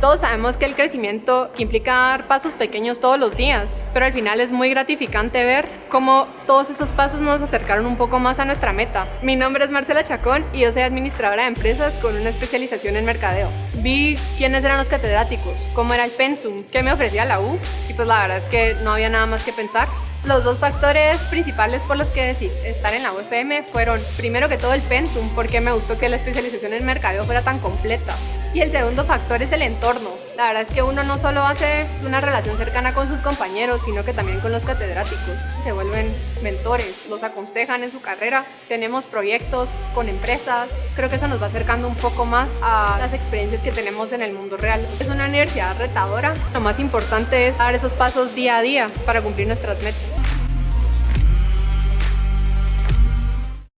Todos sabemos que el crecimiento implica dar pasos pequeños todos los días, pero al final es muy gratificante ver cómo todos esos pasos nos acercaron un poco más a nuestra meta. Mi nombre es Marcela Chacón y yo soy administradora de empresas con una especialización en mercadeo. Vi quiénes eran los catedráticos, cómo era el pensum, qué me ofrecía la U y pues la verdad es que no había nada más que pensar. Los dos factores principales por los que decidí estar en la UFM fueron, primero que todo el pensum, porque me gustó que la especialización en mercadeo fuera tan completa. Y el segundo factor es el entorno. La verdad es que uno no solo hace una relación cercana con sus compañeros, sino que también con los catedráticos. Se vuelven mentores, los aconsejan en su carrera. Tenemos proyectos con empresas. Creo que eso nos va acercando un poco más a las experiencias que tenemos en el mundo real. Es una universidad retadora. Lo más importante es dar esos pasos día a día para cumplir nuestras metas.